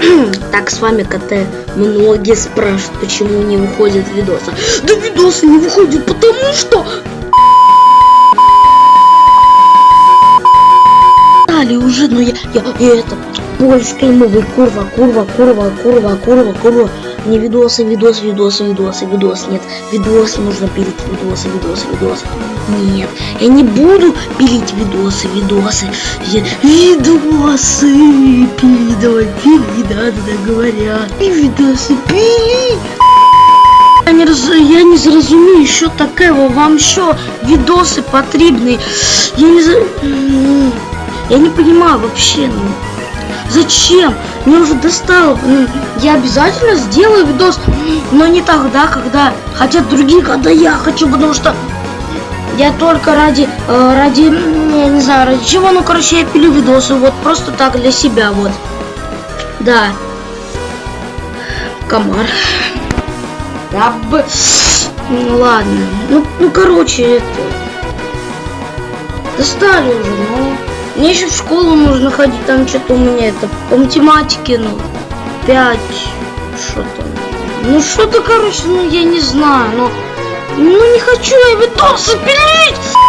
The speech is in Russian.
Так, с вами КТ. Многие спрашивают, почему не выходят видосы. Да видосы не выходят, потому что... Дали уже, но я, я, я это... Польской мовой, курва, курва, курва, курва, курва, курва. Не видосы, видос, видосы, видосы, видос. Нет, видосы нужно пилить, видосы, видосы, видосы. Нет, я не буду пилить видосы, видосы. Я... Видосы пили, давай пили, да, да, говорят. И видосы пили. Я не, роз... я не зразумею, що таке вам що видосы потрібні. Я не за... Я не понимаю вообще, ну. Зачем? Мне уже достало. М, Я обязательно сделаю видос, но не тогда, когда хотят другие, когда я хочу, потому что я только ради, э, ради, я не знаю, ради чего, ну, короче, я пилю видосы, вот, просто так, для себя, вот. Да. Комар. Да бы... Ну, ладно. Ну, ну, короче, это... Достали уже, ну... Мне еще в школу нужно ходить, там что-то у меня это по математике, ну, 5, что там. Ну, что-то, короче, ну, я не знаю, но... Ну, не хочу я видосы пилить!